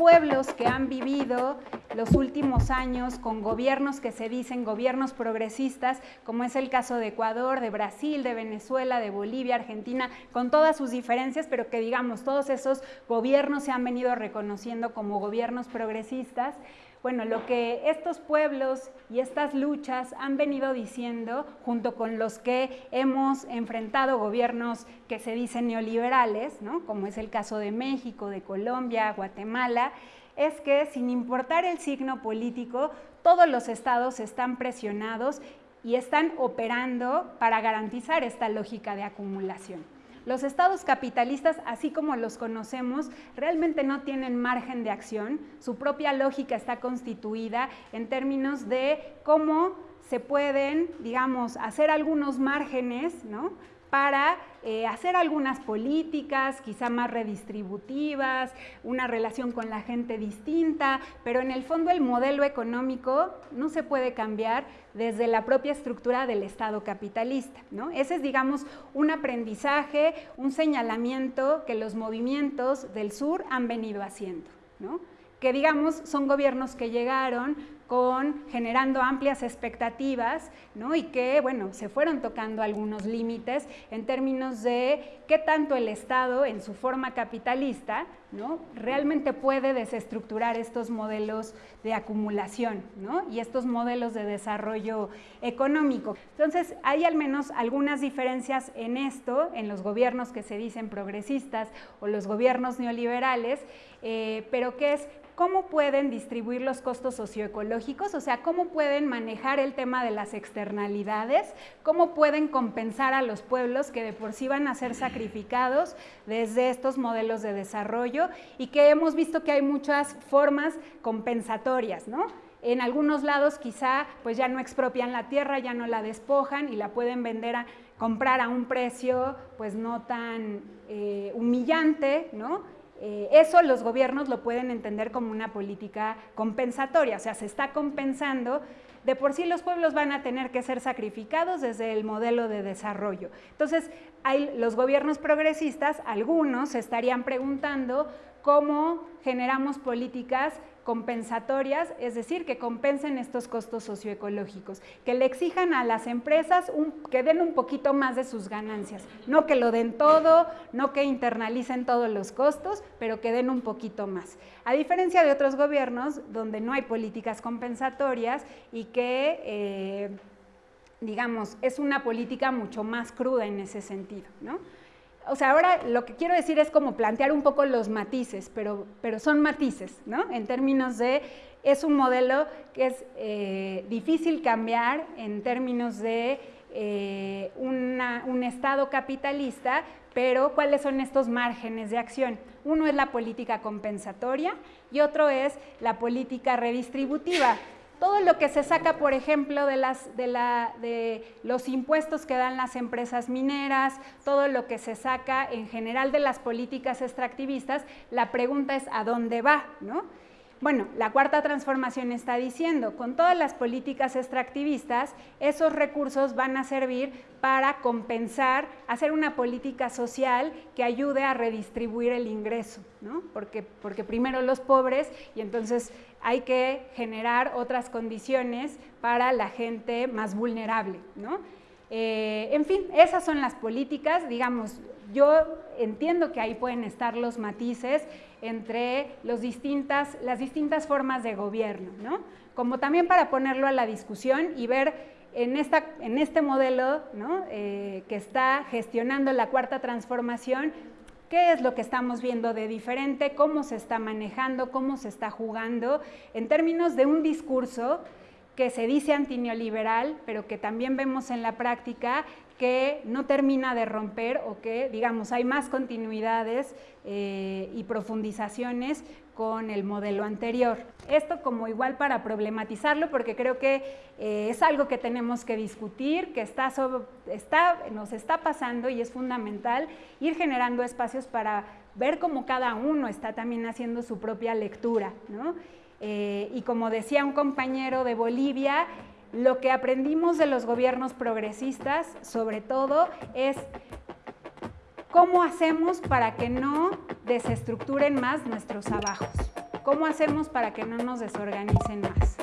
pueblos que han vivido los últimos años con gobiernos que se dicen gobiernos progresistas, como es el caso de Ecuador, de Brasil, de Venezuela, de Bolivia, Argentina, con todas sus diferencias, pero que digamos, todos esos gobiernos se han venido reconociendo como gobiernos progresistas. Bueno, lo que estos pueblos y estas luchas han venido diciendo, junto con los que hemos enfrentado gobiernos que se dicen neoliberales, ¿no? como es el caso de México, de Colombia, Guatemala, es que sin importar el signo político, todos los estados están presionados y están operando para garantizar esta lógica de acumulación. Los estados capitalistas, así como los conocemos, realmente no tienen margen de acción. Su propia lógica está constituida en términos de cómo se pueden, digamos, hacer algunos márgenes, ¿no? Para eh, hacer algunas políticas, quizá más redistributivas, una relación con la gente distinta, pero en el fondo el modelo económico no se puede cambiar desde la propia estructura del Estado capitalista. ¿no? Ese es, digamos, un aprendizaje, un señalamiento que los movimientos del sur han venido haciendo. ¿no? que digamos son gobiernos que llegaron con, generando amplias expectativas ¿no? y que bueno, se fueron tocando algunos límites en términos de qué tanto el Estado en su forma capitalista realmente puede desestructurar estos modelos de acumulación ¿no? y estos modelos de desarrollo económico. Entonces hay al menos algunas diferencias en esto, en los gobiernos que se dicen progresistas o los gobiernos neoliberales, eh, pero que es cómo pueden distribuir los costos socioecológicos, o sea, cómo pueden manejar el tema de las externalidades, cómo pueden compensar a los pueblos que de por sí van a ser sacrificados desde estos modelos de desarrollo y que hemos visto que hay muchas formas compensatorias, ¿no? En algunos lados quizá pues ya no expropian la tierra, ya no la despojan y la pueden vender a comprar a un precio pues no tan eh, humillante, ¿no? Eh, eso los gobiernos lo pueden entender como una política compensatoria, o sea, se está compensando, de por sí los pueblos van a tener que ser sacrificados desde el modelo de desarrollo. Entonces, los gobiernos progresistas, algunos se estarían preguntando cómo generamos políticas compensatorias, es decir, que compensen estos costos socioecológicos, que le exijan a las empresas que den un poquito más de sus ganancias, no que lo den todo, no que internalicen todos los costos, pero que den un poquito más. A diferencia de otros gobiernos donde no hay políticas compensatorias y que... Eh, digamos, es una política mucho más cruda en ese sentido, ¿no? O sea, ahora lo que quiero decir es como plantear un poco los matices, pero, pero son matices, ¿no? En términos de, es un modelo que es eh, difícil cambiar en términos de eh, un Estado capitalista, pero ¿cuáles son estos márgenes de acción? Uno es la política compensatoria y otro es la política redistributiva todo lo que se saca, por ejemplo, de, las, de, la, de, los impuestos que dan las empresas mineras, todo lo que se saca en general de las políticas extractivistas, la pregunta es ¿a dónde va? ¿no? Bueno, la cuarta transformación está diciendo, con todas las políticas extractivistas, esos recursos van a servir para compensar, hacer una política social que ayude a redistribuir el ingreso, ¿no? Porque, porque primero los pobres y entonces hay que generar otras condiciones para la gente más vulnerable, ¿no? Eh, en fin, esas son las políticas, digamos, yo entiendo que ahí pueden estar los matices entre las distintas formas de gobierno, ¿no? como también para ponerlo a la discusión y ver en, este modelo. Eh, que está gestionando la cuarta transformación, qué es lo que estamos viendo de diferente, cómo se está manejando, cómo se está jugando, en términos de un discurso que se dice antineoliberal, pero que también vemos en la práctica que no termina de romper o que, digamos, hay más continuidades eh, y profundizaciones con el modelo anterior. Esto como igual para problematizarlo, porque creo que eh, es algo que tenemos que discutir, que está, está, nos está pasando y es fundamental ir generando espacios para ver cómo cada uno está también haciendo su propia lectura. ¿no? Eh, y como decía un compañero de Bolivia, lo que aprendimos de los gobiernos progresistas, sobre todo, es cómo hacemos para que no desestructuren más nuestros abajos. ¿Cómo hacemos para que no nos desorganicen más?